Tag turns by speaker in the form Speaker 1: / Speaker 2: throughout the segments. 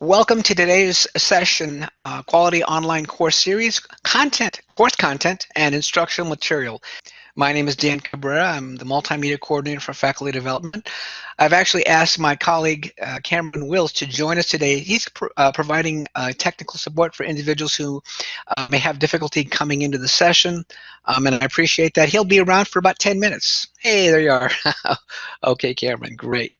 Speaker 1: Welcome to today's session, uh, Quality Online Course Series, Content, Course Content, and Instructional Material. My name is Dan Cabrera. I'm the Multimedia Coordinator for Faculty Development. I've actually asked my colleague, uh, Cameron Wills, to join us today. He's pr uh, providing uh, technical support for individuals who uh, may have difficulty coming into the session, um, and I appreciate that. He'll be around for about 10 minutes. Hey, there you are. okay, Cameron, great.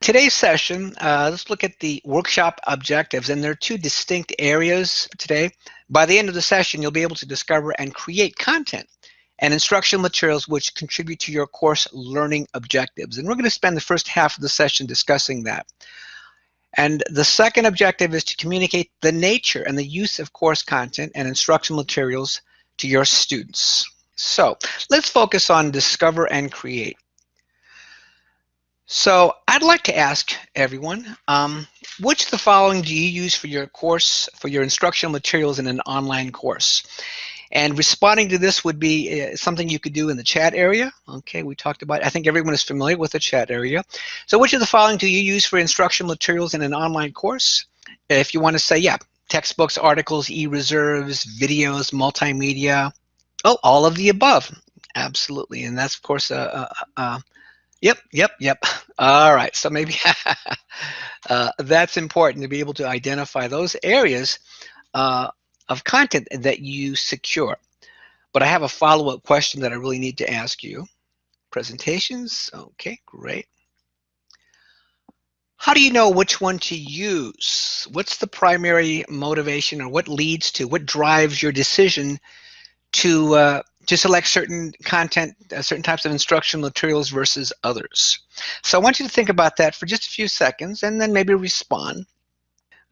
Speaker 1: Today's session, uh, let's look at the workshop objectives, and there are two distinct areas today. By the end of the session, you'll be able to discover and create content and instructional materials which contribute to your course learning objectives. And we're going to spend the first half of the session discussing that. And the second objective is to communicate the nature and the use of course content and instructional materials to your students. So let's focus on discover and create. So I'd like to ask everyone, um, which of the following do you use for your course, for your instructional materials in an online course? And responding to this would be uh, something you could do in the chat area. Okay, we talked about, I think everyone is familiar with the chat area. So which of the following do you use for instructional materials in an online course? If you want to say, yeah, textbooks, articles, e-reserves, videos, multimedia, oh, all of the above. Absolutely, and that's of course a, a, a Yep, yep, yep. All right, so maybe uh, that's important to be able to identify those areas uh, of content that you secure. But I have a follow-up question that I really need to ask you. Presentations, okay, great. How do you know which one to use? What's the primary motivation or what leads to, what drives your decision to uh, to select certain content, uh, certain types of instructional materials versus others. So I want you to think about that for just a few seconds and then maybe respond.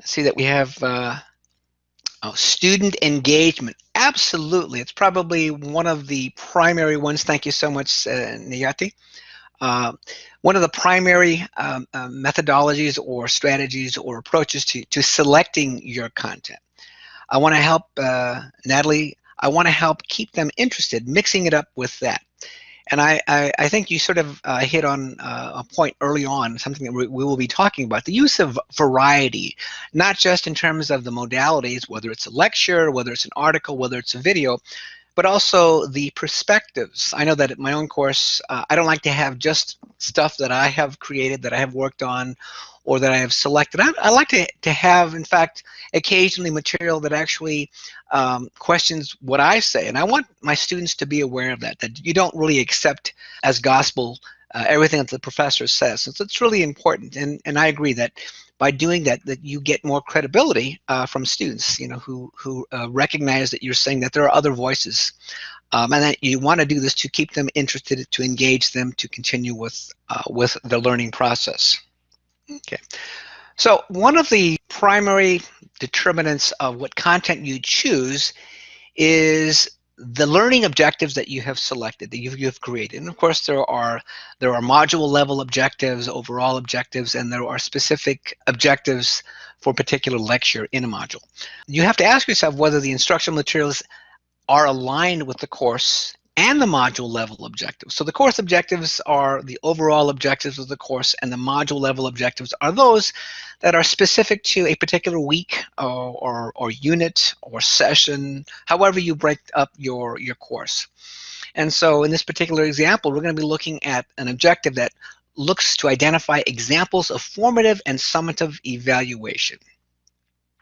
Speaker 1: see that we have uh, oh, student engagement. Absolutely, it's probably one of the primary ones. Thank you so much, uh, Niyati. Uh, one of the primary um, uh, methodologies or strategies or approaches to, to selecting your content. I want to help uh, Natalie I want to help keep them interested, mixing it up with that. And I, I, I think you sort of uh, hit on uh, a point early on, something that we, we, will be talking about, the use of variety, not just in terms of the modalities, whether it's a lecture, whether it's an article, whether it's a video, but also the perspectives. I know that at my own course, uh, I don't like to have just stuff that I have created, that I have worked on, or that I have selected. I, I like to, to have, in fact, occasionally material that actually um, questions what I say. And I want my students to be aware of that, that you don't really accept as gospel uh, everything that the professor says. So it's really important. And, and I agree that by doing that, that you get more credibility uh, from students, you know, who, who uh, recognize that you're saying that there are other voices. Um, and that you want to do this to keep them interested, to engage them, to continue with, uh, with the learning process. Okay. So one of the primary determinants of what content you choose is the learning objectives that you have selected, that you've, you've created. And of course, there are, there are module level objectives, overall objectives, and there are specific objectives for a particular lecture in a module. You have to ask yourself whether the instructional materials are aligned with the course and the module level objectives. So the course objectives are the overall objectives of the course and the module level objectives are those that are specific to a particular week or, or, or unit or session, however you break up your, your course. And so in this particular example, we're going to be looking at an objective that looks to identify examples of formative and summative evaluation.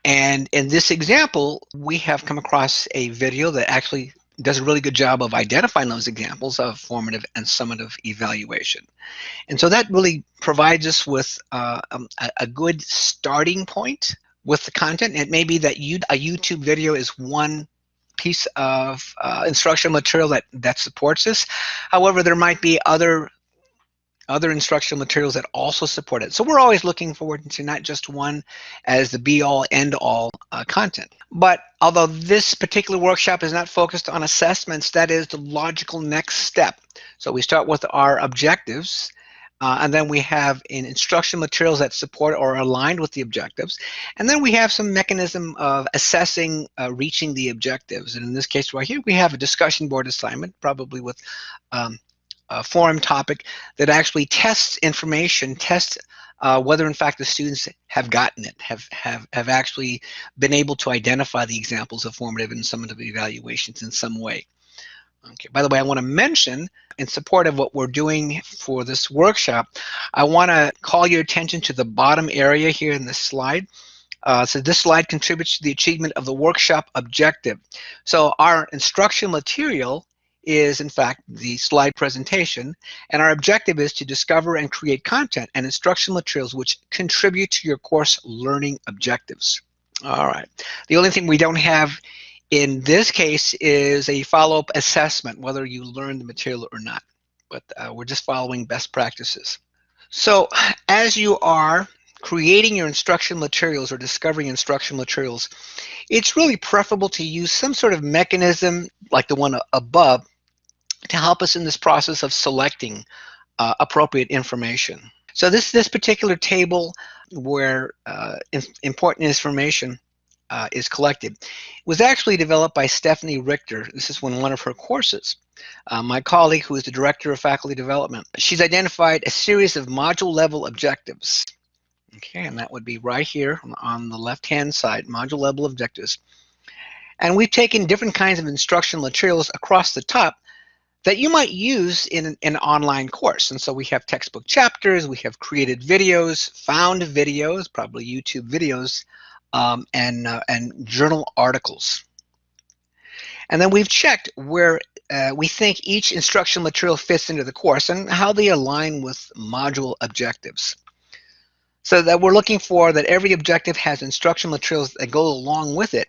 Speaker 1: And in this example, we have come across a video that actually does a really good job of identifying those examples of formative and summative evaluation. And so that really provides us with uh, um, a, a, good starting point with the content. It may be that you, a YouTube video is one piece of uh, instructional material that, that supports this. However, there might be other other instructional materials that also support it. So we're always looking forward to not just one as the be-all, end-all uh, content. But although this particular workshop is not focused on assessments, that is the logical next step. So we start with our objectives, uh, and then we have in instruction materials that support or are aligned with the objectives. And then we have some mechanism of assessing uh, reaching the objectives. And in this case right here, we have a discussion board assignment, probably with um, a forum topic that actually tests information, tests uh, whether in fact the students have gotten it, have, have, have actually been able to identify the examples of formative and summative evaluations in some way. Okay, by the way, I want to mention in support of what we're doing for this workshop, I want to call your attention to the bottom area here in this slide. Uh, so this slide contributes to the achievement of the workshop objective. So our instruction material is in fact the slide presentation and our objective is to discover and create content and instructional materials which contribute to your course learning objectives. All right, the only thing we don't have in this case is a follow-up assessment, whether you learn the material or not. But uh, we're just following best practices. So as you are creating your instruction materials or discovering instruction materials, it's really preferable to use some sort of mechanism like the one above to help us in this process of selecting uh, appropriate information. So this, this particular table where uh, important information uh, is collected was actually developed by Stephanie Richter. This is one, one of her courses. Uh, my colleague, who is the Director of Faculty Development, she's identified a series of module level objectives. Okay, and that would be right here on the left-hand side, module level objectives. And we've taken different kinds of instructional materials across the top that you might use in an, online course. And so we have textbook chapters, we have created videos, found videos, probably YouTube videos, um, and, uh, and journal articles. And then we've checked where uh, we think each instructional material fits into the course and how they align with module objectives. So that we're looking for that every objective has instructional materials that go along with it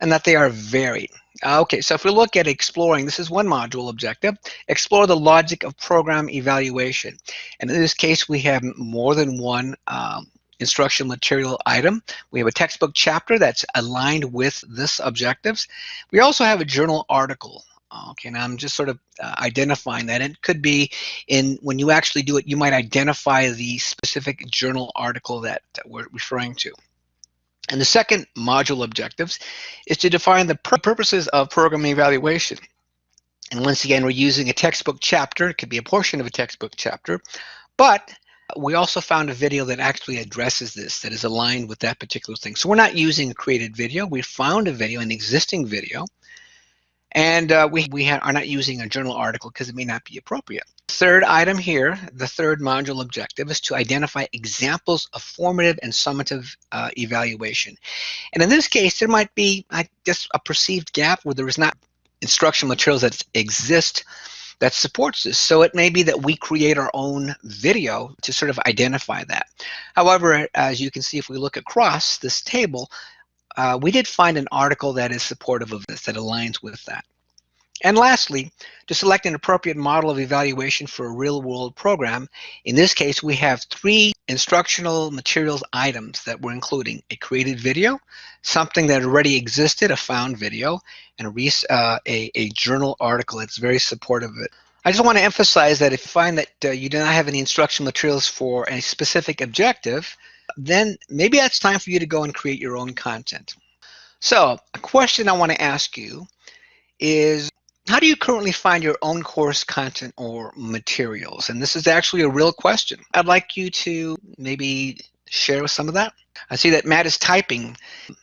Speaker 1: and that they are varied. Uh, okay, so if we look at exploring, this is one module objective, explore the logic of program evaluation. And in this case, we have more than one um, instructional material item. We have a textbook chapter that's aligned with this objectives. We also have a journal article. Okay, and I'm just sort of uh, identifying that. It could be in when you actually do it, you might identify the specific journal article that, that we're referring to. And the second module objectives is to define the purposes of program evaluation. And once again, we're using a textbook chapter. It could be a portion of a textbook chapter, but we also found a video that actually addresses this, that is aligned with that particular thing. So we're not using a created video. We found a video, an existing video, and uh, we, we are not using a journal article because it may not be appropriate. Third item here, the third module objective is to identify examples of formative and summative uh, evaluation. And in this case, there might be I guess, a perceived gap where there is not instructional materials that exist that supports this. So it may be that we create our own video to sort of identify that. However, as you can see, if we look across this table, uh, we did find an article that is supportive of this, that aligns with that. And lastly, to select an appropriate model of evaluation for a real-world program, in this case, we have three instructional materials items that we're including. A created video, something that already existed, a found video, and a, uh, a, a, journal article that's very supportive of it. I just want to emphasize that if you find that uh, you do not have any instructional materials for a specific objective, then maybe it's time for you to go and create your own content. So a question I want to ask you is how do you currently find your own course content or materials? And this is actually a real question. I'd like you to maybe share some of that. I see that Matt is typing.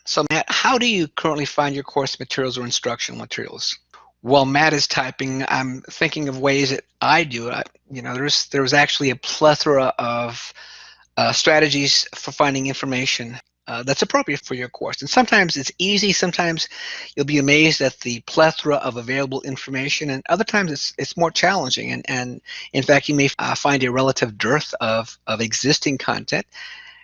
Speaker 1: So Matt, how do you currently find your course materials or instructional materials? While Matt is typing, I'm thinking of ways that I do it. You know, there's there's actually a plethora of uh, strategies for finding information uh, that's appropriate for your course. And sometimes it's easy, sometimes you'll be amazed at the plethora of available information, and other times it's, it's more challenging. And, and in fact, you may uh, find a relative dearth of, of existing content.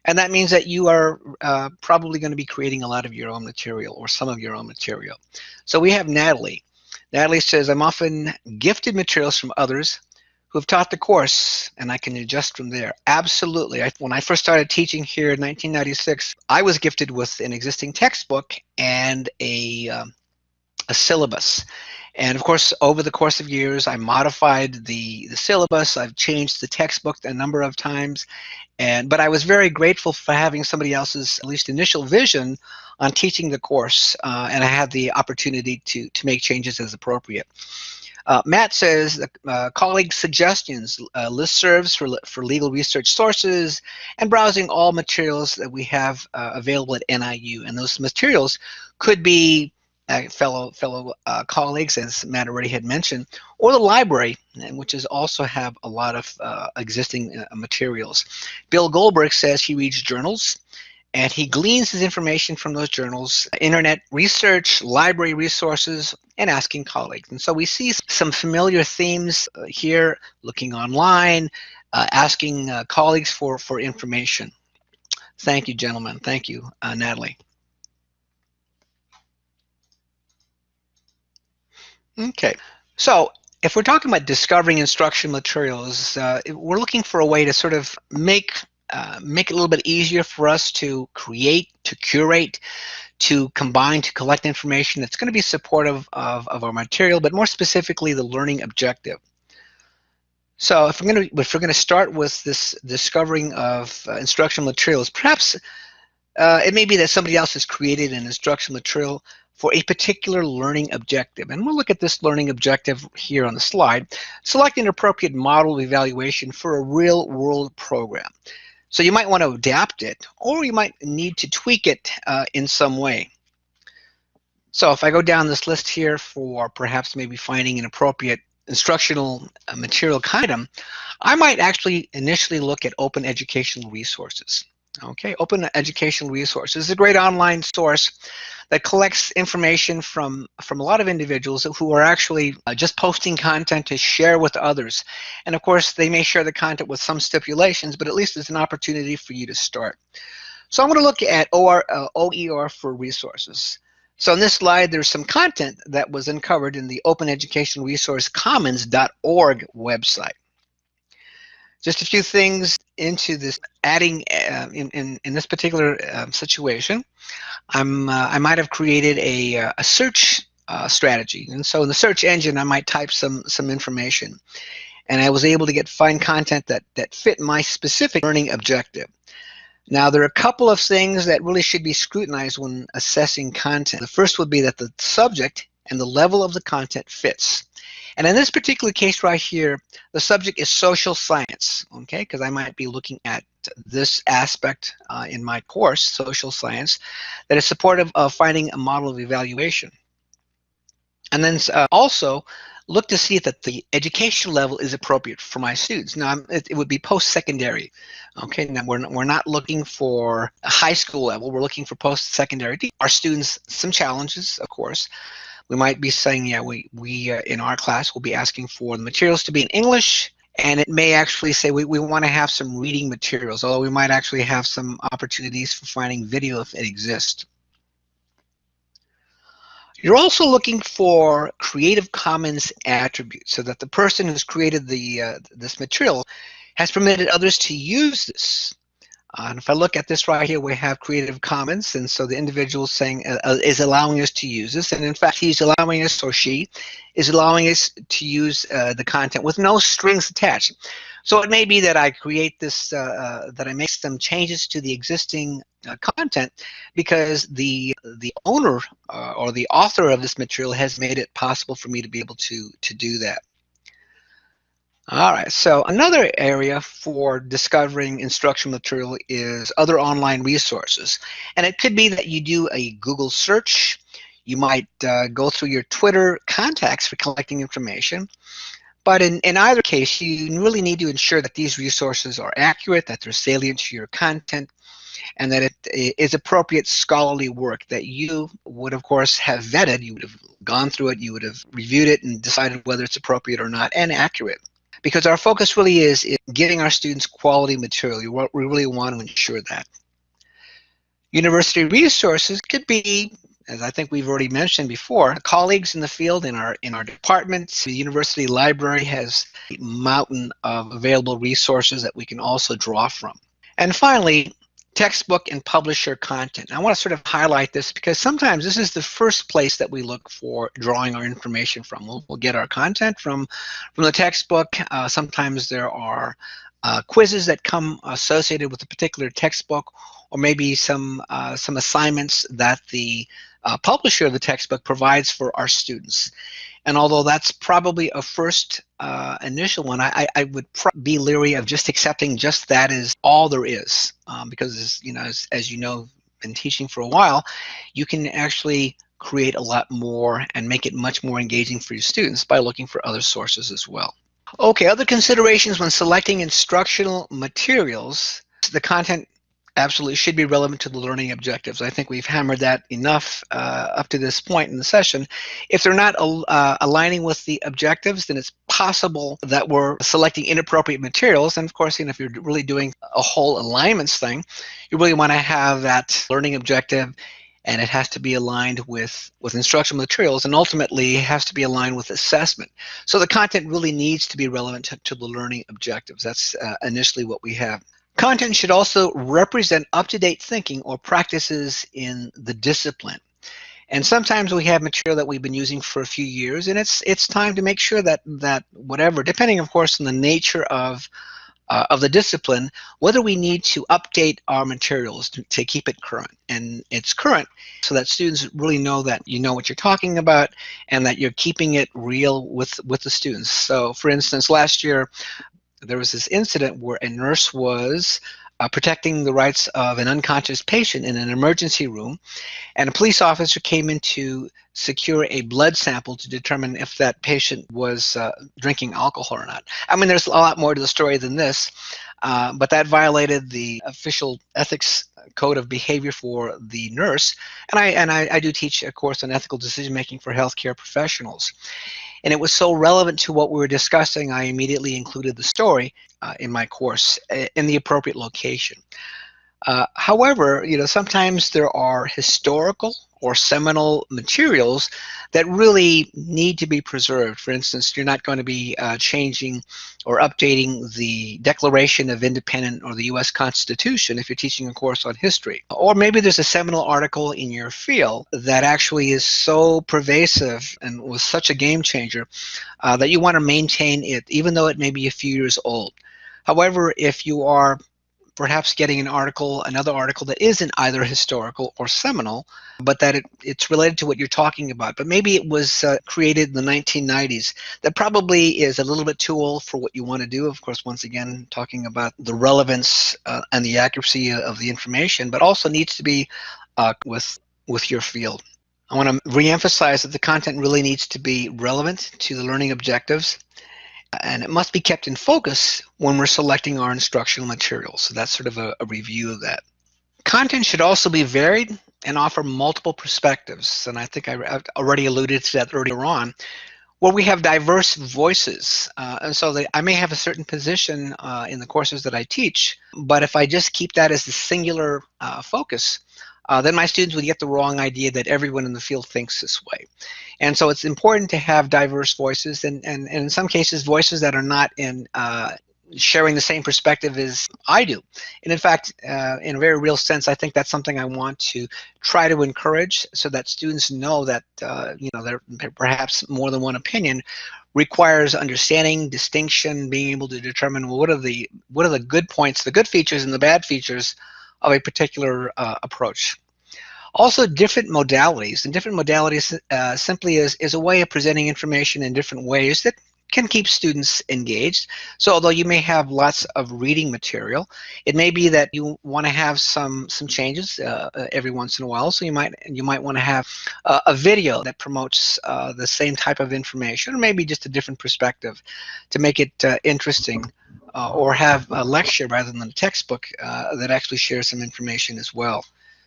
Speaker 1: And that means that you are uh, probably going to be creating a lot of your own material or some of your own material. So we have Natalie. Natalie says, I'm often gifted materials from others who have taught the course and I can adjust from there. Absolutely. I, when I first started teaching here in 1996, I was gifted with an existing textbook and a, um, a syllabus. And of course, over the course of years, I modified the, the syllabus. I've changed the textbook a number of times. And, but I was very grateful for having somebody else's, at least initial vision on teaching the course. Uh, and I had the opportunity to, to make changes as appropriate. Uh, Matt says uh, colleague suggestions, uh, listservs for, for legal research sources, and browsing all materials that we have uh, available at NIU. And those materials could be uh, fellow fellow uh, colleagues, as Matt already had mentioned, or the library, which is also have a lot of uh, existing uh, materials. Bill Goldberg says he reads journals, and he gleans his information from those journals, internet research, library resources, and asking colleagues. And so we see some familiar themes uh, here, looking online, uh, asking colleagues for, for information. Thank you, gentlemen. Thank you, Natalie. Okay, so if we're talking about discovering instruction materials, uh, we're looking for a way to sort of make uh, make it a little bit easier for us to create, to curate, to combine, to collect information that's going to be supportive of, of our material, but more specifically the learning objective. So if we're going to if we're going to start with this discovering of uh, instructional materials, perhaps uh, it may be that somebody else has created an instructional material for a particular learning objective. And we'll look at this learning objective here on the slide. Select an appropriate model of evaluation for a real world program. So you might want to adapt it or you might need to tweak it uh, in some way. So if I go down this list here for perhaps maybe finding an appropriate instructional uh, material item, I might actually initially look at open educational resources. Okay, Open Educational Resources is a great online source that collects information from, from a lot of individuals who are actually uh, just posting content to share with others. And of course, they may share the content with some stipulations, but at least it's an opportunity for you to start. So I'm going to look at OR, uh, OER for resources. So in this slide, there's some content that was uncovered in the Open Educational Resource Commons.org website. Just a few things into this adding uh, in, in, in this particular uh, situation. I'm, uh, I might have created a, uh, a search uh, strategy. And so in the search engine, I might type some, some information. And I was able to get find content that, that fit my specific learning objective. Now, there are a couple of things that really should be scrutinized when assessing content. The first would be that the subject and the level of the content fits. And in this particular case right here, the subject is social science, okay? Because I might be looking at this aspect uh, in my course, social science, that is supportive of finding a model of evaluation. And then uh, also look to see that the education level is appropriate for my students. Now, it, it would be post-secondary. Okay, now we're, we're not looking for a high school level. We're looking for post-secondary. Our students, some challenges, of course, we might be saying, yeah, we, we uh, in our class will be asking for the materials to be in English, and it may actually say we, we want to have some reading materials, although we might actually have some opportunities for finding video if it exists. You're also looking for Creative Commons attributes so that the person who's created the uh, this material has permitted others to use this. Uh, and if I look at this right here, we have Creative Commons, and so the individual saying uh, uh, is allowing us to use this, and in fact, he's allowing us or she is allowing us to use uh, the content with no strings attached. So it may be that I create this, uh, uh, that I make some changes to the existing content because the the owner or the author of this material has made it possible for me to be able to to do that. All right, so another area for discovering instructional material is other online resources. And it could be that you do a Google search. You might uh, go through your Twitter contacts for collecting information. But in, in either case, you really need to ensure that these resources are accurate, that they're salient to your content, and that it is appropriate scholarly work that you would, of course, have vetted. You would have gone through it, you would have reviewed it and decided whether it's appropriate or not and accurate because our focus really is in giving our students quality material. We really want to ensure that. University resources could be, as I think we've already mentioned before, colleagues in the field in our in our departments. The university library has a mountain of available resources that we can also draw from. And finally, textbook and publisher content. I want to sort of highlight this because sometimes this is the first place that we look for drawing our information from. We'll, we'll get our content from, from the textbook. Uh, sometimes there are uh, quizzes that come associated with a particular textbook or maybe some, uh, some assignments that the uh, publisher of the textbook provides for our students. And although that's probably a first uh, initial one, I, I would be leery of just accepting just that is all there is, um, because you know, as, as you know, been teaching for a while, you can actually create a lot more and make it much more engaging for your students by looking for other sources as well. Okay, other considerations when selecting instructional materials. The content absolutely should be relevant to the learning objectives. I think we've hammered that enough uh, up to this point in the session. If they're not uh, aligning with the objectives, then it's possible that we're selecting inappropriate materials. And of course, you know, if you're really doing a whole alignments thing, you really want to have that learning objective and it has to be aligned with, with instructional materials and ultimately has to be aligned with assessment. So the content really needs to be relevant to, to the learning objectives. That's uh, initially what we have. Content should also represent up-to-date thinking or practices in the discipline. And sometimes we have material that we've been using for a few years, and it's it's time to make sure that that whatever, depending of course on the nature of uh, of the discipline, whether we need to update our materials to, to keep it current. And it's current so that students really know that you know what you're talking about and that you're keeping it real with with the students. So for instance, last year there was this incident where a nurse was uh, protecting the rights of an unconscious patient in an emergency room, and a police officer came in to secure a blood sample to determine if that patient was uh, drinking alcohol or not. I mean, there's a lot more to the story than this, uh, but that violated the official ethics code of behavior for the nurse, and I and I, I do teach a course on ethical decision making for healthcare professionals. And it was so relevant to what we were discussing, I immediately included the story uh, in my course uh, in the appropriate location. Uh, however, you know, sometimes there are historical or seminal materials that really need to be preserved. For instance, you're not going to be uh, changing or updating the Declaration of Independence or the U.S. Constitution if you're teaching a course on history. Or maybe there's a seminal article in your field that actually is so pervasive and was such a game changer uh, that you want to maintain it even though it may be a few years old. However, if you are perhaps getting an article, another article that isn't either historical or seminal, but that it, it's related to what you're talking about. But maybe it was uh, created in the 1990s. That probably is a little bit too old for what you want to do. Of course, once again, talking about the relevance uh, and the accuracy of the information, but also needs to be uh, with with your field. I want to reemphasize that the content really needs to be relevant to the learning objectives and it must be kept in focus when we're selecting our instructional materials. So that's sort of a, a review of that. Content should also be varied and offer multiple perspectives. And I think I, already alluded to that earlier on, where we have diverse voices. Uh, and so they, I may have a certain position uh, in the courses that I teach, but if I just keep that as the singular uh, focus, uh, then my students would get the wrong idea that everyone in the field thinks this way. And so it's important to have diverse voices and, and, and in some cases voices that are not in uh, sharing the same perspective as I do. And in fact, uh, in a very real sense, I think that's something I want to try to encourage so that students know that, uh, you know, there perhaps more than one opinion requires understanding, distinction, being able to determine well, what are the what are the good points, the good features and the bad features of a particular uh, approach. Also different modalities, and different modalities uh, simply is, is a way of presenting information in different ways that can keep students engaged. So although you may have lots of reading material, it may be that you want to have some some changes uh, uh, every once in a while. So you might you might want to have uh, a video that promotes uh, the same type of information, or maybe just a different perspective, to make it uh, interesting uh, or have a lecture rather than a textbook uh, that actually shares some information as well.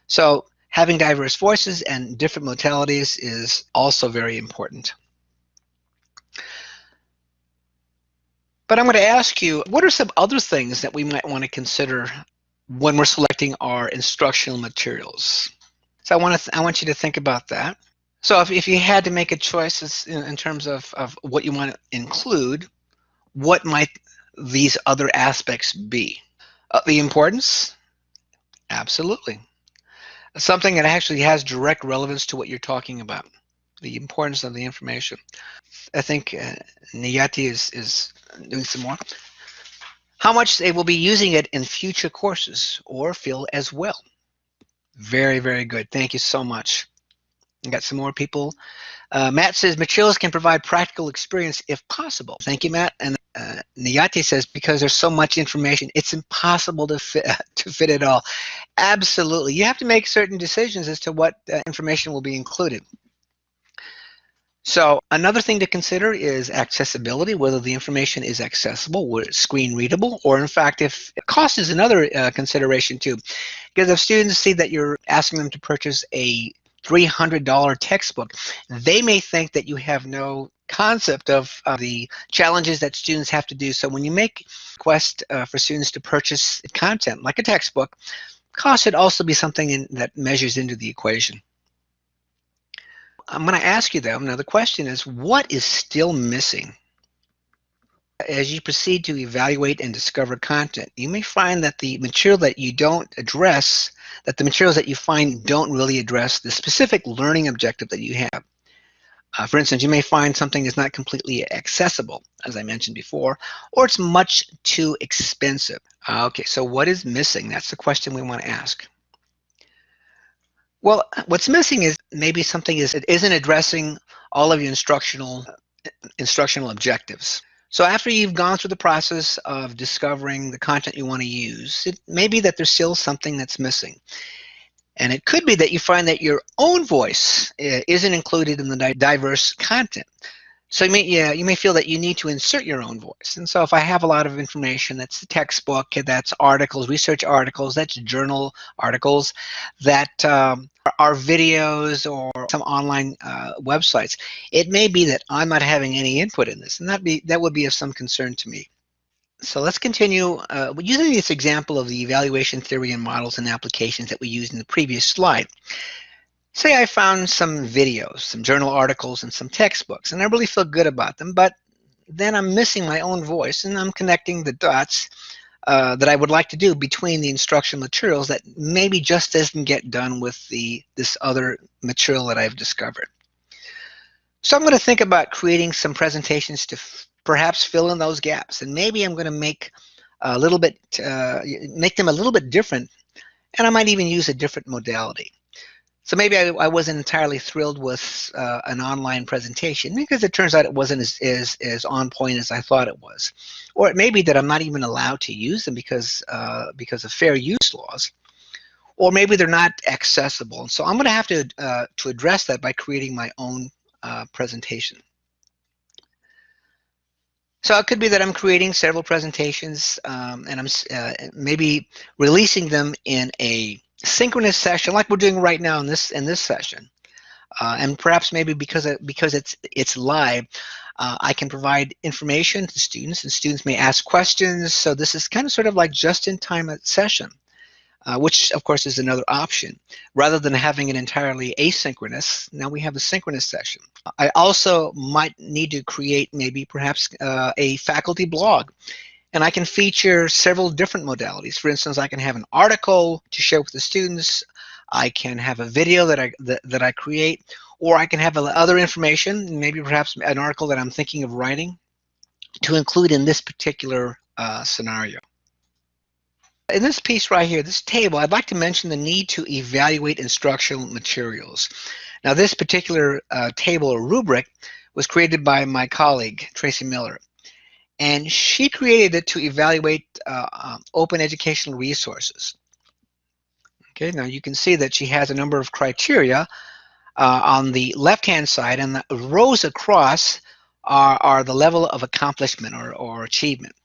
Speaker 1: So having diverse voices and different modalities is also very important. But I'm going to ask you, what are some other things that we might want to consider when we're selecting our instructional materials? So I want to I want you to think about that. So if, if you had to make a choice in, in terms of, of what you want to include, what might these other aspects be? Uh, the importance? Absolutely. Something that actually has direct relevance to what you're talking about. The importance of the information. I think uh, Niyati is, is doing some more. How much they will be using it in future courses or Phil as well. Very, very good. Thank you so much. I got some more people Uh, Matt says materials can provide practical experience if possible. Thank you, Matt. And uh, Niyati says because there's so much information, it's impossible to fit to fit it all. Absolutely, you have to make certain decisions as to what uh, information will be included. So another thing to consider is accessibility, whether the information is accessible, screen readable, or in fact, if cost is another uh, consideration too. Because if students see that you're asking them to purchase a $300 textbook, they may think that you have no concept of uh, the challenges that students have to do. So when you make requests uh, for students to purchase content, like a textbook, cost should also be something in, that measures into the equation. I'm going to ask you though, now the question is, what is still missing? As you proceed to evaluate and discover content, you may find that the material that you don't address, that the materials that you find don't really address the specific learning objective that you have. Uh, for instance, you may find something is not completely accessible, as I mentioned before, or it's much too expensive. Uh, okay, so what is missing? That's the question we want to ask. Well, what's missing is maybe something is it isn't addressing all of your instructional instructional objectives. So after you've gone through the process of discovering the content you want to use, it may be that there's still something that's missing. And it could be that you find that your own voice eh, isn't included in the diverse content. So you may, yeah, you may feel that you need to insert your own voice. And so if I have a lot of information, that's the textbook, that's articles, research articles, that's journal articles, that um, are videos or some online uh, websites, it may be that I'm not having any input in this, and that be that would be of some concern to me. So let's continue uh, using this example of the evaluation theory and models and applications that we used in the previous slide. Say I found some videos, some journal articles, and some textbooks, and I really feel good about them, but then I'm missing my own voice and I'm connecting the dots uh, that I would like to do between the instructional materials that maybe just doesn't get done with the this other material that I've discovered. So I'm going to think about creating some presentations to perhaps fill in those gaps. And maybe I'm going to make a little bit, uh, make them a little bit different. And I might even use a different modality. So maybe I, I wasn't entirely thrilled with uh, an online presentation because it turns out it wasn't as, as, as on point as I thought it was. Or it may be that I'm not even allowed to use them because, uh, because of fair use laws. Or maybe they're not accessible. So I'm going to have to, uh, to address that by creating my own uh, presentation. So it could be that I'm creating several presentations um, and I'm uh, maybe releasing them in a synchronous session like we're doing right now in this in this session. Uh, and perhaps maybe because it, because it's it's live, uh, I can provide information to students and students may ask questions. So this is kind of sort of like just in time session uh, which of course is another option. Rather than having it entirely asynchronous, now we have a synchronous session. I also might need to create maybe perhaps uh, a faculty blog. And I can feature several different modalities. For instance, I can have an article to share with the students. I can have a video that I, that, that I create, or I can have other information, maybe perhaps an article that I'm thinking of writing to include in this particular uh, scenario. In this piece right here, this table, I'd like to mention the need to evaluate instructional materials. Now this particular uh, table or rubric was created by my colleague, Tracy Miller. And she created it to evaluate uh, um, open educational resources. Okay, now you can see that she has a number of criteria uh, on the left-hand side, and the rows across are, are the level of accomplishment or, or achievement.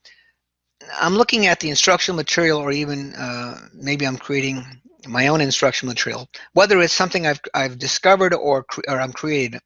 Speaker 1: I'm looking at the instructional material or even uh, maybe I'm creating my own instructional material, whether it's something I've, I've discovered or, or I'm creating.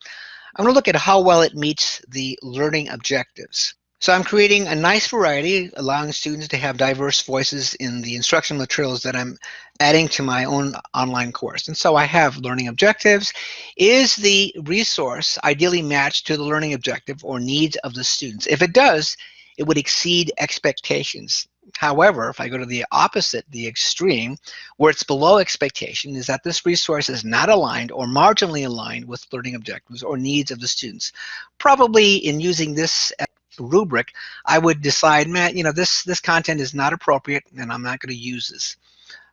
Speaker 1: I'm going to look at how well it meets the learning objectives. So I'm creating a nice variety, allowing students to have diverse voices in the instructional materials that I'm adding to my own online course. And so I have learning objectives. Is the resource ideally matched to the learning objective or needs of the students? If it does, it would exceed expectations. However, if I go to the opposite, the extreme, where it's below expectation, is that this resource is not aligned or marginally aligned with learning objectives or needs of the students. Probably in using this rubric, I would decide, Matt, you know, this, this content is not appropriate and I'm not going to use this.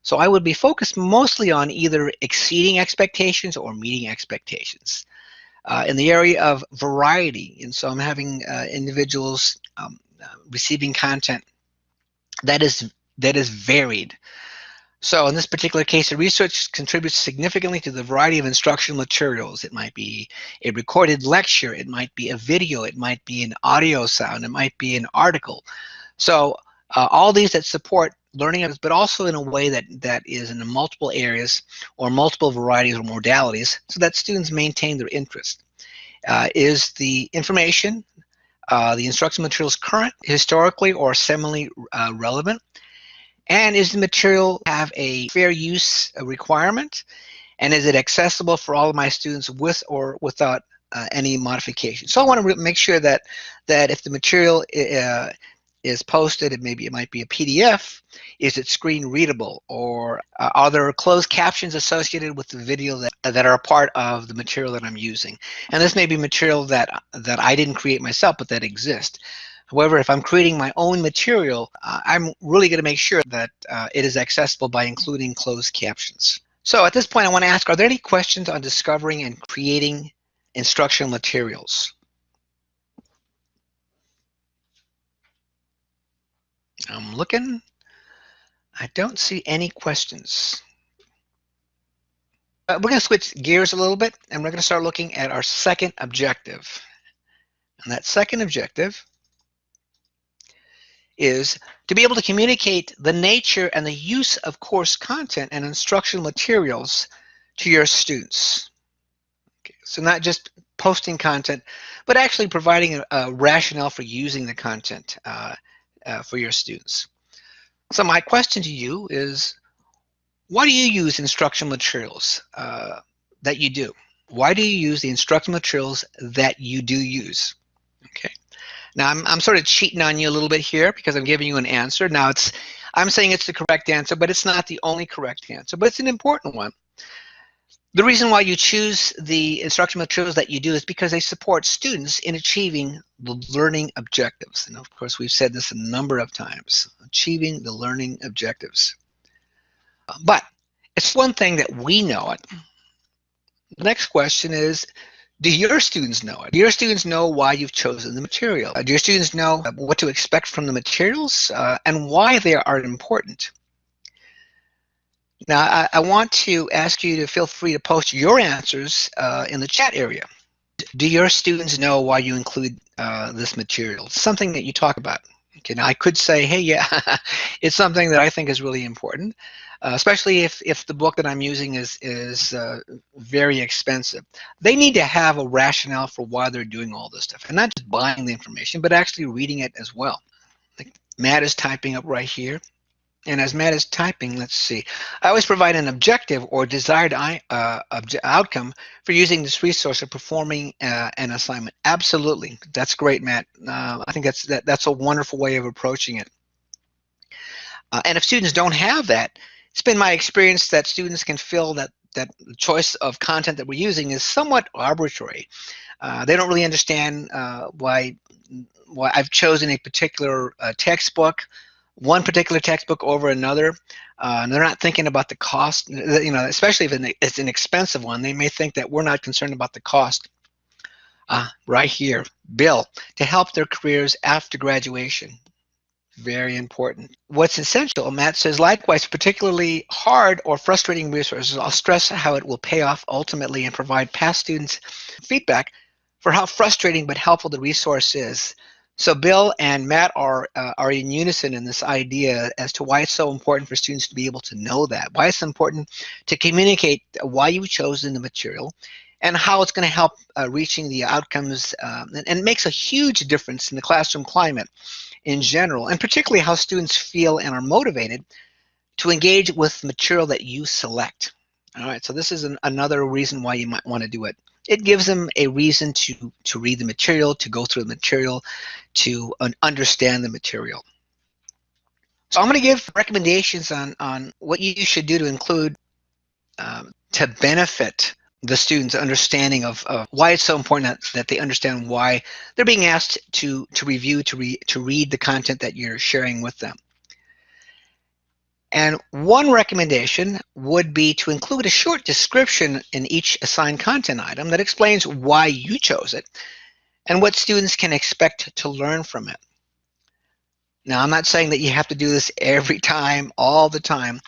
Speaker 1: So I would be focused mostly on either exceeding expectations or meeting expectations. Uh, in the area of variety, and so I'm having uh, individuals um, receiving content that is that is varied. So in this particular case, the research contributes significantly to the variety of instructional materials. It might be a recorded lecture, it might be a video, it might be an audio sound, it might be an article. So uh, all these that support learning, but also in a way that, that is in multiple areas or multiple varieties or modalities so that students maintain their interest. Uh, is the information, uh, the instruction materials current, historically, or semi uh, relevant? And is the material have a fair use requirement? And is it accessible for all of my students with or without uh, any modification? So I want to make sure that that if the material uh, is posted, and maybe it might be a PDF, is it screen readable or uh, are there closed captions associated with the video that, that are a part of the material that I'm using? And this may be material that, that I didn't create myself, but that exists. However, if I'm creating my own material, uh, I'm really going to make sure that uh, it is accessible by including closed captions. So at this point, I want to ask, are there any questions on discovering and creating instructional materials? I'm looking. I don't see any questions. Uh, we're going to switch gears a little bit, and we're going to start looking at our second objective. And that second objective is to be able to communicate the nature and the use of course content and instructional materials to your students. Okay, so not just posting content, but actually providing a, a rationale for using the content uh, uh, for your students. So my question to you is, why do you use instructional materials uh, that you do? Why do you use the instructional materials that you do use? Okay. Now I'm, I'm sort of cheating on you a little bit here because I'm giving you an answer. Now it's I'm saying it's the correct answer, but it's not the only correct answer, but it's an important one. The reason why you choose the instructional materials that you do is because they support students in achieving the learning objectives. And of course, we've said this a number of times, achieving the learning objectives. But it's one thing that we know it. The next question is, do your students know it? Do your students know why you've chosen the material? Do your students know what to expect from the materials uh, and why they are important? Now, I, I, want to ask you to feel free to post your answers uh, in the chat area. Do your students know why you include uh, this material? Something that you talk about. Okay, now I could say, hey, yeah, it's something that I think is really important, uh, especially if, if the book that I'm using is, is uh, very expensive. They need to have a rationale for why they're doing all this stuff, and not just buying the information, but actually reading it as well. Like Matt is typing up right here. And as Matt is typing, let's see. I always provide an objective or desired uh, outcome for using this resource or performing uh, an assignment. Absolutely, that's great, Matt. Uh, I think that's that, that's a wonderful way of approaching it. Uh, and if students don't have that, it's been my experience that students can feel that that choice of content that we're using is somewhat arbitrary. Uh, they don't really understand uh, why why I've chosen a particular textbook one particular textbook over another. Uh, and they're not thinking about the cost, you know, especially if it's an expensive one, they may think that we're not concerned about the cost. Uh, right here, Bill, to help their careers after graduation. Very important. What's essential, Matt says, likewise, particularly hard or frustrating resources, I'll stress how it will pay off ultimately and provide past students feedback for how frustrating but helpful the resource is. So Bill and Matt are uh, are in unison in this idea as to why it's so important for students to be able to know that, why it's important to communicate why you've chosen the material and how it's going to help uh, reaching the outcomes um, and, and, makes a huge difference in the classroom climate in general and particularly how students feel and are motivated to engage with material that you select. All right, so this is an, another reason why you might want to do it it gives them a reason to to read the material, to go through the material, to understand the material. So I'm going to give recommendations on on what you should do to include um, to benefit the students' understanding of, of why it's so important that, that they understand why they're being asked to to review to to read the content that you're sharing with them. And one recommendation would be to include a short description in each assigned content item that explains why you chose it and what students can expect to learn from it. Now, I'm not saying that you have to do this every time, all the time,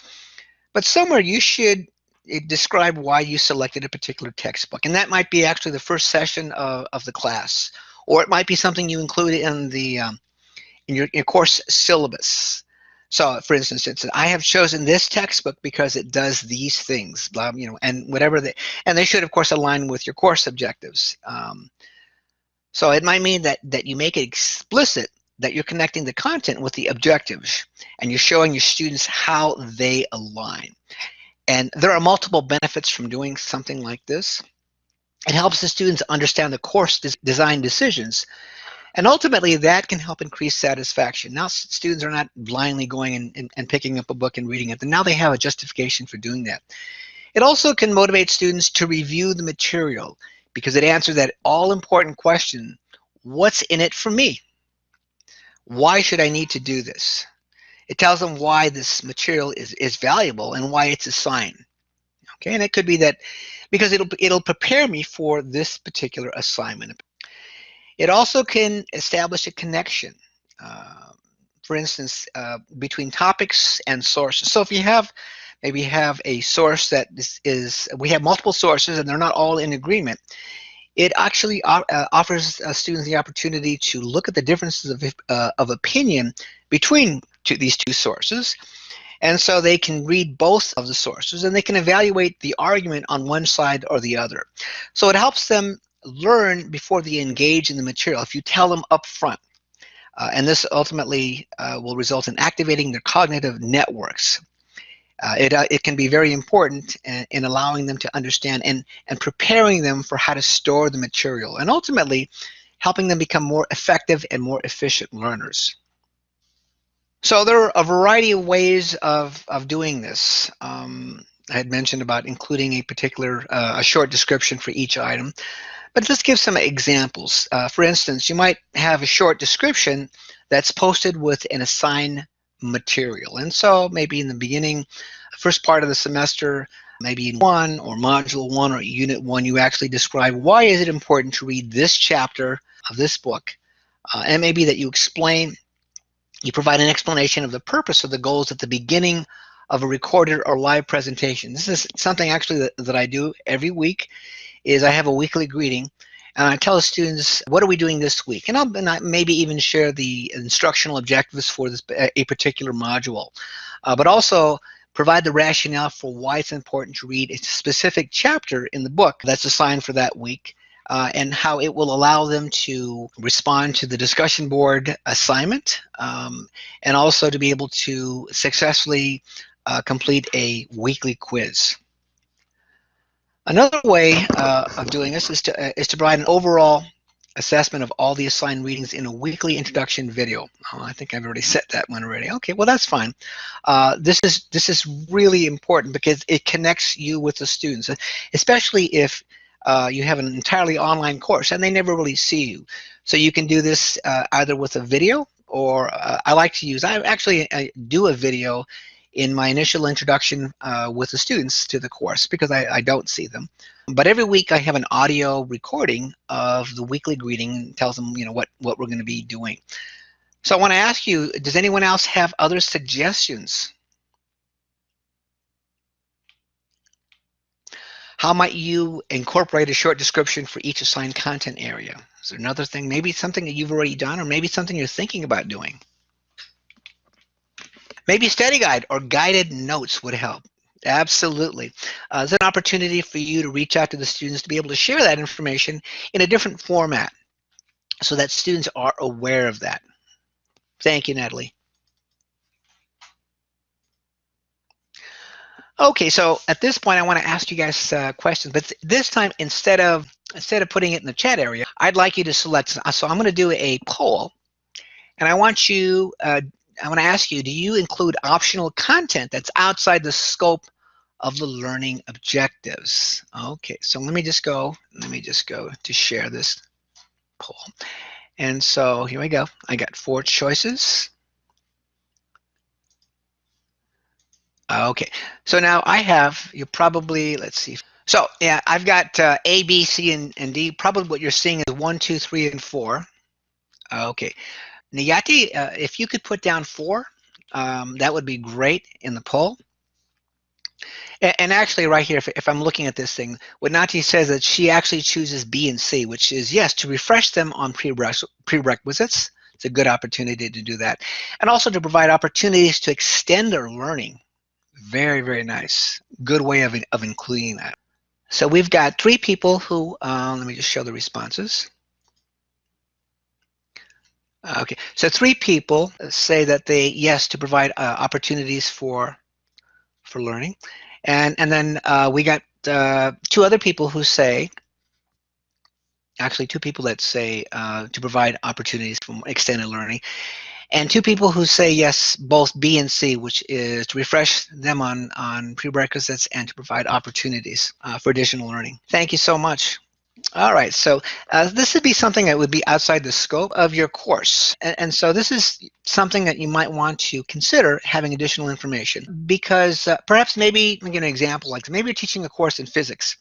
Speaker 1: but somewhere you should eh, describe why you selected a particular textbook. And that might be actually the first session of, of the class, or it might be something you include in the um, in your, your course syllabus. So, for instance, it's I have chosen this textbook because it does these things, blah, you know, and whatever they, and they should, of course, align with your course objectives. Um, so it might mean that that you make it explicit that you're connecting the content with the objectives, and you're showing your students how they align. And there are multiple benefits from doing something like this. It helps the students understand the course des design decisions and ultimately, that can help increase satisfaction. Now, students are not blindly going and, and, and, picking up a book and reading it. And now they have a justification for doing that. It also can motivate students to review the material because it answers that all-important question, what's in it for me? Why should I need to do this? It tells them why this material is, is valuable and why it's a sign. Okay, and it could be that because it'll, it'll prepare me for this particular assignment. It also can establish a connection, uh, for instance, uh, between topics and sources. So if you have, maybe have a source that is, is, we have multiple sources and they're not all in agreement, it actually uh, offers uh, students the opportunity to look at the differences of, uh, of opinion between two, these two sources. And so they can read both of the sources and they can evaluate the argument on one side or the other. So it helps them learn before they engage in the material if you tell them up front. Uh, and this ultimately uh, will result in activating their cognitive networks. Uh, it, uh, it can be very important in, in, allowing them to understand and, and preparing them for how to store the material and ultimately helping them become more effective and more efficient learners. So there are a variety of ways of, of doing this. Um, I had mentioned about including a particular, uh, a short description for each item. But let's give some examples. Uh, for instance, you might have a short description that's posted with an assigned material. And so maybe in the beginning, first part of the semester, maybe in one or module one or unit one, you actually describe why is it important to read this chapter of this book. Uh, and maybe that you explain, you provide an explanation of the purpose of the goals at the beginning of a recorded or live presentation. This is something actually that, that I do every week is I have a weekly greeting and I tell the students, what are we doing this week? And I'll and I maybe even share the instructional objectives for this a particular module, uh, but also provide the rationale for why it's important to read a specific chapter in the book that's assigned for that week. Uh, and how it will allow them to respond to the discussion board assignment um, and also to be able to successfully uh, complete a weekly quiz. Another way uh, of doing this is to, uh, is to provide an overall assessment of all the assigned readings in a weekly introduction video. Oh, I think I've already set that one already. Okay, well that's fine. Uh, this is this is really important because it connects you with the students, especially if uh, you have an entirely online course and they never really see you. So you can do this uh, either with a video or uh, I like to use, I actually I do a video in my initial introduction uh, with the students to the course because I, I, don't see them. But every week I have an audio recording of the weekly greeting, and tells them you know what, what we're going to be doing. So I want to ask you, does anyone else have other suggestions? How might you incorporate a short description for each assigned content area? Is there another thing, maybe something that you've already done or maybe something you're thinking about doing? Maybe study guide or guided notes would help. Absolutely. Uh, it's an opportunity for you to reach out to the students to be able to share that information in a different format so that students are aware of that. Thank you, Natalie. Okay, so at this point, I want to ask you guys uh, questions, but this time, instead of instead of putting it in the chat area, I'd like you to select. So I'm going to do a poll, and I want you uh, I want to ask you, do you include optional content that's outside the scope of the learning objectives? Okay, so let me just go, let me just go to share this poll. And so here we go. I got four choices. Okay, so now I have, you probably, let's see. So yeah, I've got uh, A, B, C, and, and D. Probably what you're seeing is one, two, three, and four. Okay, Niyati, uh, if you could put down four, um, that would be great in the poll. And, actually right here, if, if, I'm looking at this thing, what Niyati says that she actually chooses B and C, which is yes, to refresh them on prerequisites. It's a good opportunity to do that. And also to provide opportunities to extend their learning. Very, very nice. Good way of, of including that. So we've got three people who, uh, let me just show the responses. Okay, so three people say that they, yes, to provide uh, opportunities for for learning. And, and then uh, we got uh, two other people who say, actually two people that say uh, to provide opportunities for extended learning. And two people who say yes, both B and C, which is to refresh them on, on prerequisites and to provide opportunities uh, for additional learning. Thank you so much. All right, so uh, this would be something that would be outside the scope of your course. And, and, so this is something that you might want to consider having additional information because uh, perhaps maybe, I'll give an example, like maybe you're teaching a course in physics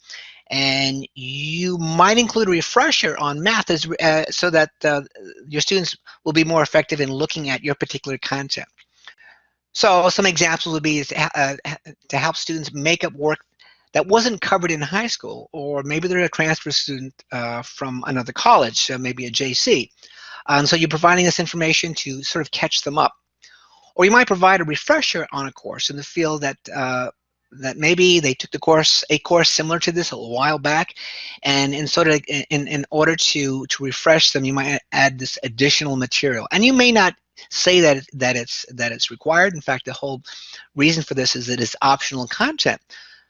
Speaker 1: and you might include a refresher on math as, uh, so that uh, your students will be more effective in looking at your particular content. So some examples would be to, uh, to help students make up work that wasn't covered in high school, or maybe they're a transfer student uh, from another college, so maybe a JC. And so you're providing this information to sort of catch them up. Or you might provide a refresher on a course in the field that uh, that maybe they took the course, a course similar to this a while back, and in sort of in, in order to to refresh them, you might add this additional material. And you may not say that that it's that it's required. In fact, the whole reason for this is that it's optional content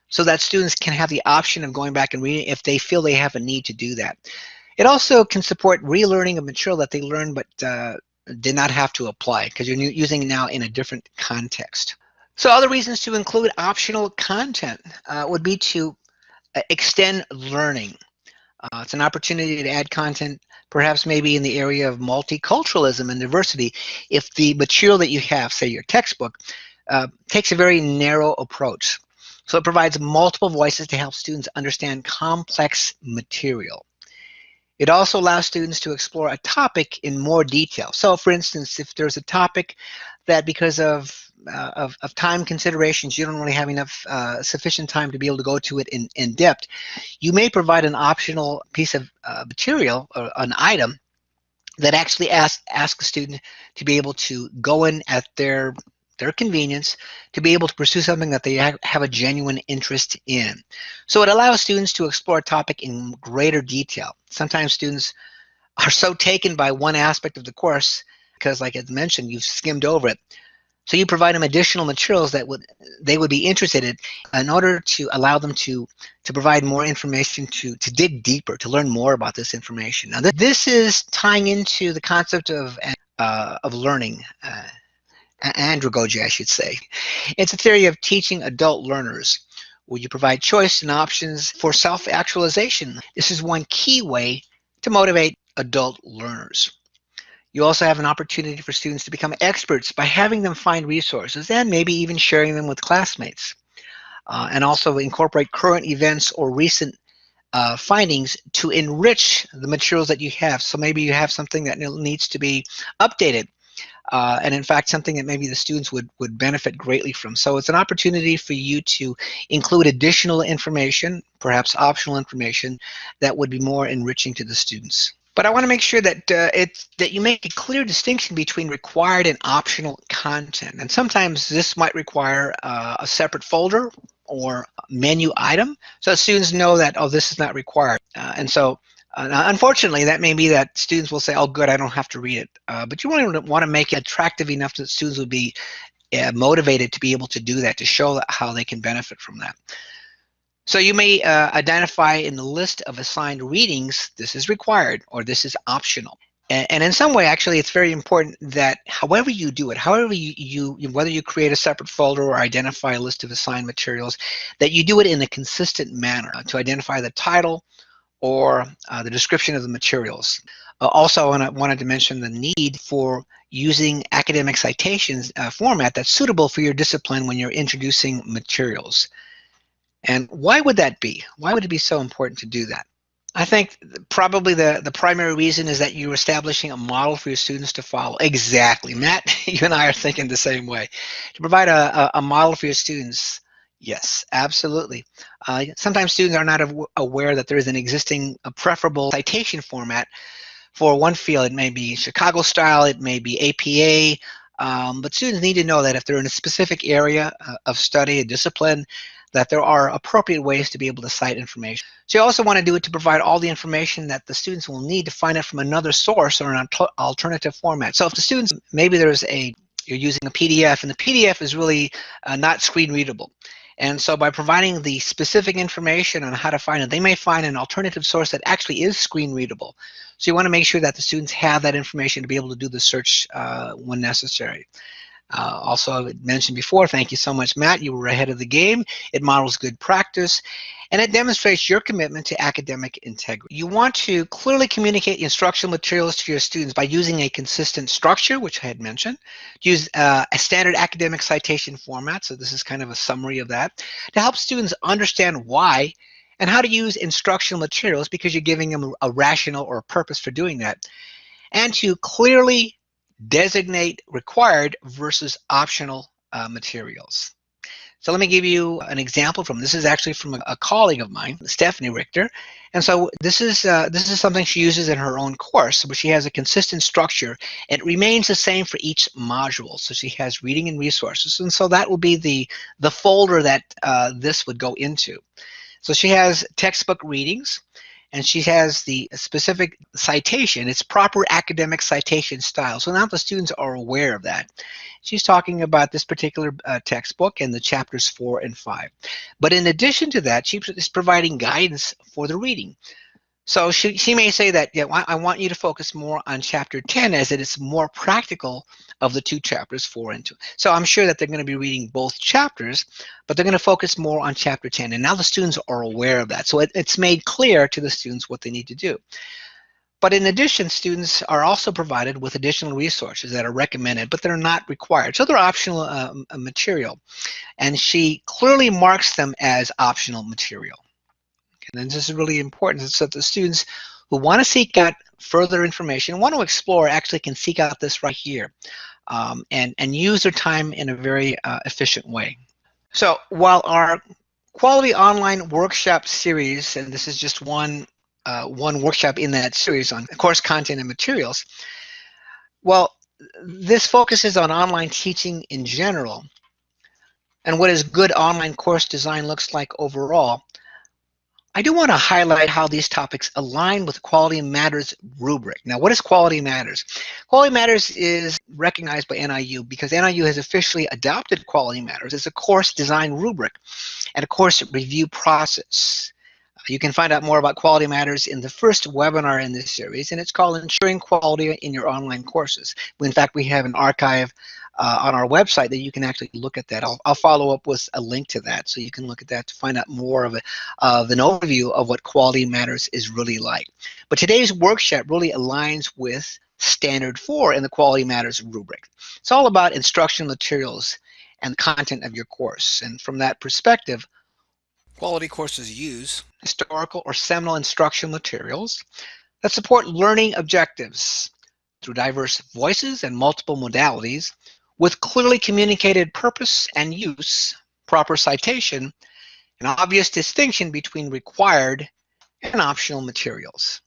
Speaker 1: so that students can have the option of going back and reading if they feel they have a need to do that. It also can support relearning of material that they learned but uh, did not have to apply because you're using now in a different context. So other reasons to include optional content uh, would be to uh, extend learning. Uh, it's an opportunity to add content perhaps maybe in the area of multiculturalism and diversity if the material that you have, say your textbook, uh, takes a very narrow approach. So it provides multiple voices to help students understand complex material. It also allows students to explore a topic in more detail. So for instance, if there's a topic that because of, uh, of, of, time considerations, you don't really have enough uh, sufficient time to be able to go to it in, in depth, you may provide an optional piece of uh, material or an item that actually asks ask a student to be able to go in at their their convenience to be able to pursue something that they have a genuine interest in. So it allows students to explore a topic in greater detail. Sometimes students are so taken by one aspect of the course because like I mentioned, you've skimmed over it. So you provide them additional materials that would they would be interested in in order to allow them to to provide more information to to dig deeper to learn more about this information. Now this is tying into the concept of uh, of learning. Uh, andragogy, I should say. It's a theory of teaching adult learners where you provide choice and options for self-actualization. This is one key way to motivate adult learners. You also have an opportunity for students to become experts by having them find resources and maybe even sharing them with classmates. Uh, and also incorporate current events or recent uh, findings to enrich the materials that you have. So maybe you have something that needs to be updated uh, and in fact something that maybe the students would would benefit greatly from. So it's an opportunity for you to include additional information, perhaps optional information, that would be more enriching to the students. But I want to make sure that uh, it's that you make a clear distinction between required and optional content. And sometimes this might require uh, a separate folder or menu item so students know that oh this is not required uh, and so uh, unfortunately, that may be that students will say, oh, good, I don't have to read it. Uh, but you want to, want to make it attractive enough that students would be uh, motivated to be able to do that, to show how they can benefit from that. So you may uh, identify in the list of assigned readings, this is required or this is optional. And, in some way, actually, it's very important that however you do it, however you, you, whether you create a separate folder or identify a list of assigned materials, that you do it in a consistent manner to identify the title, or uh, the description of the materials. Uh, also, I wanted to mention the need for using academic citations uh, format that's suitable for your discipline when you're introducing materials. And why would that be? Why would it be so important to do that? I think probably the, the primary reason is that you're establishing a model for your students to follow. Exactly. Matt, you and I are thinking the same way. To provide a, a, a model for your students, yes, absolutely. Uh, sometimes students are not aware that there is an existing a preferable citation format for one field. It may be Chicago style, it may be APA, um, but students need to know that if they're in a specific area uh, of study, a discipline, that there are appropriate ways to be able to cite information. So you also want to do it to provide all the information that the students will need to find it from another source or an alternative format. So if the students, maybe there's a, you're using a PDF and the PDF is really uh, not screen readable. And so by providing the specific information on how to find it, they may find an alternative source that actually is screen readable. So you want to make sure that the students have that information to be able to do the search uh, when necessary. Uh, also, I mentioned before, thank you so much, Matt. You were ahead of the game. It models good practice and it demonstrates your commitment to academic integrity. You want to clearly communicate instructional materials to your students by using a consistent structure, which I had mentioned, use uh, a standard academic citation format, so this is kind of a summary of that, to help students understand why and how to use instructional materials because you're giving them a rational or a purpose for doing that, and to clearly designate required versus optional uh, materials. So let me give you an example from this is actually from a, a colleague of mine, Stephanie Richter. And so this is uh, this is something she uses in her own course, but she has a consistent structure. It remains the same for each module. So she has reading and resources, and so that will be the the folder that uh, this would go into. So she has textbook readings and she has the specific citation. It's proper academic citation style. So now the students are aware of that. She's talking about this particular uh, textbook and the chapters four and five. But in addition to that, she is providing guidance for the reading. So she, she may say that, yeah, I want you to focus more on chapter 10 as it is more practical of the two chapters, 4 and 2. So I'm sure that they're going to be reading both chapters, but they're going to focus more on chapter 10. And now the students are aware of that. So it, it's made clear to the students what they need to do. But in addition, students are also provided with additional resources that are recommended, but they're not required. So they're optional uh, material. And she clearly marks them as optional material. And this is really important so that the students who want to seek out further information, want to explore, actually can seek out this right here um, and, and use their time in a very uh, efficient way. So while our quality online workshop series, and this is just one, uh, one workshop in that series on course content and materials, well, this focuses on online teaching in general and what is good online course design looks like overall. I do want to highlight how these topics align with Quality Matters rubric. Now, what is Quality Matters? Quality Matters is recognized by NIU because NIU has officially adopted Quality Matters as a course design rubric and a course review process. You can find out more about Quality Matters in the first webinar in this series, and it's called Ensuring Quality in Your Online Courses. In fact, we have an archive uh, on our website that you can actually look at that. I'll, I'll, follow up with a link to that so you can look at that to find out more of, a, of an overview of what Quality Matters is really like. But today's workshop really aligns with Standard 4 in the Quality Matters rubric. It's all about instructional materials and content of your course. And from that perspective, quality courses use historical or seminal instructional materials that support learning objectives through diverse voices and multiple modalities with clearly communicated purpose and use, proper citation, an obvious distinction between required and optional materials.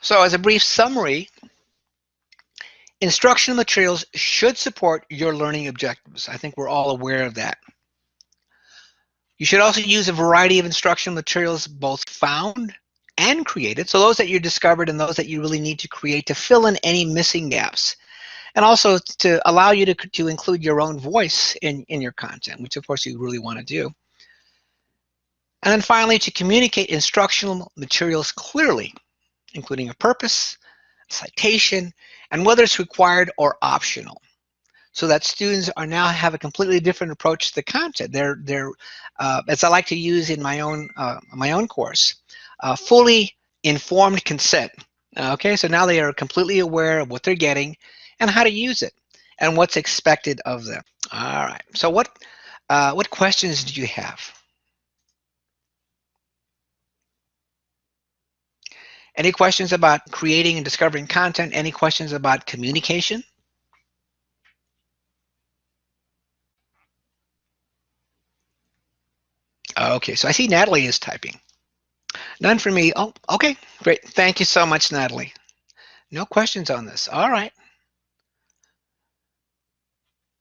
Speaker 1: So as a brief summary, instructional materials should support your learning objectives. I think we're all aware of that. You should also use a variety of instructional materials both found and created. So those that you discovered and those that you really need to create to fill in any missing gaps and also to allow you to, to include your own voice in, in your content, which of course you really want to do. And then finally, to communicate instructional materials clearly, including a purpose, citation, and whether it's required or optional. So that students are now have a completely different approach to the content. They're, they're uh, as I like to use in my own, uh, my own course, uh, fully informed consent. Okay, so now they are completely aware of what they're getting and how to use it and what's expected of them. All right. So what uh, what questions do you have? Any questions about creating and discovering content? Any questions about communication? Okay, so I see Natalie is typing. None for me. Oh, okay, great. Thank you so much, Natalie. No questions on this. All right.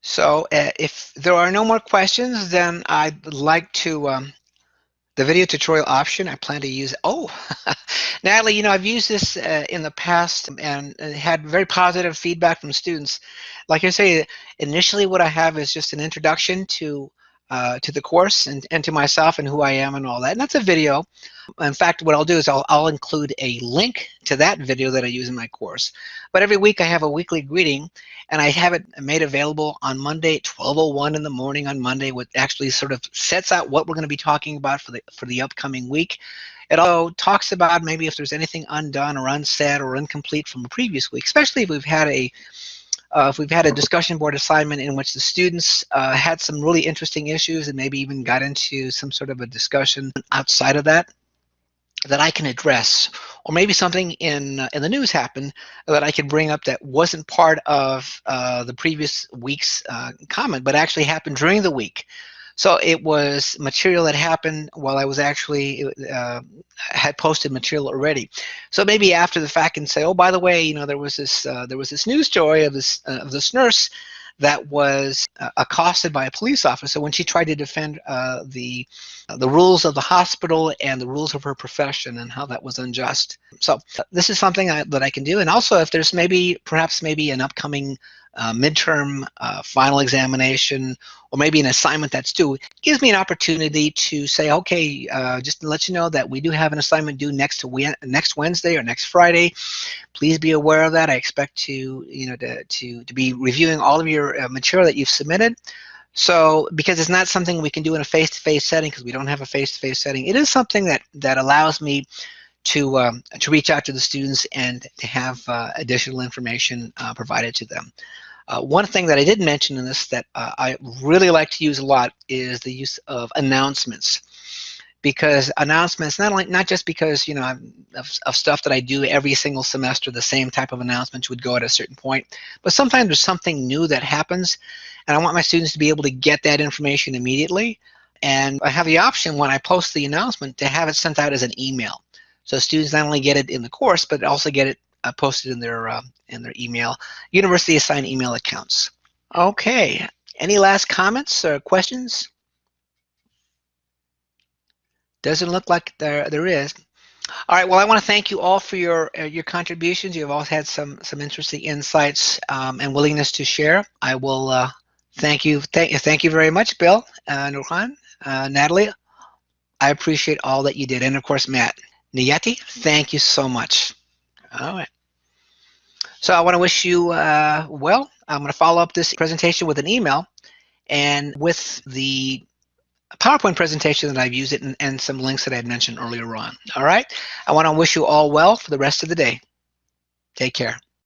Speaker 1: So uh, if there are no more questions, then I'd like to, um, the video tutorial option, I plan to use, oh, Natalie, you know, I've used this uh, in the past and, and had very positive feedback from students. Like I say, initially what I have is just an introduction to uh, to the course and, and to myself and who I am and all that. And that's a video. In fact, what I'll do is I'll, I'll include a link to that video that I use in my course. But every week I have a weekly greeting and I have it made available on Monday at 12.01 in the morning on Monday, which actually sort of sets out what we're going to be talking about for the, for the upcoming week. It also talks about maybe if there's anything undone or unsaid or incomplete from a previous week, especially if we've had a uh, if we've had a discussion board assignment in which the students uh, had some really interesting issues and maybe even got into some sort of a discussion outside of that that I can address, or maybe something in uh, in the news happened that I could bring up that wasn't part of uh, the previous week's uh, comment, but actually happened during the week. So it was material that happened while I was actually uh, had posted material already. So maybe after the fact and say, oh, by the way, you know, there was this uh, there was this news story of this uh, of this nurse that was uh, accosted by a police officer when she tried to defend uh, the uh, the rules of the hospital and the rules of her profession and how that was unjust. So this is something I, that I can do. And also, if there's maybe perhaps maybe an upcoming uh, midterm uh, final examination or maybe an assignment that's due, gives me an opportunity to say, okay, uh, just to let you know that we do have an assignment due next to next Wednesday or next Friday. Please be aware of that. I expect to, you know, to, to, to be reviewing all of your uh, material that you've submitted. So because it's not something we can do in a face-to-face -face setting because we don't have a face-to-face -face setting, it is something that, that allows me to, um, to reach out to the students and to have uh, additional information uh, provided to them. Uh, one thing that I did mention in this that uh, I really like to use a lot is the use of announcements. Because announcements not only not just because you know of, of, stuff that I do every single semester the same type of announcements would go at a certain point but sometimes there's something new that happens and I want my students to be able to get that information immediately. And I have the option when I post the announcement to have it sent out as an email so students not only get it in the course but also get it uh, posted in their uh, in their email, university assigned email accounts. Okay, any last comments or questions? Doesn't look like there there is. All right. Well, I want to thank you all for your uh, your contributions. You've all had some some interesting insights um, and willingness to share. I will uh, thank you. Thank you. Thank you very much, Bill, uh, Nurhan, uh, Natalie. I appreciate all that you did, and of course, Matt. Niyati, thank you so much. All right. So I want to wish you uh, well. I'm going to follow up this presentation with an email and with the PowerPoint presentation that I've used it and, and some links that I had mentioned earlier on. All right. I want to wish you all well for the rest of the day. Take care.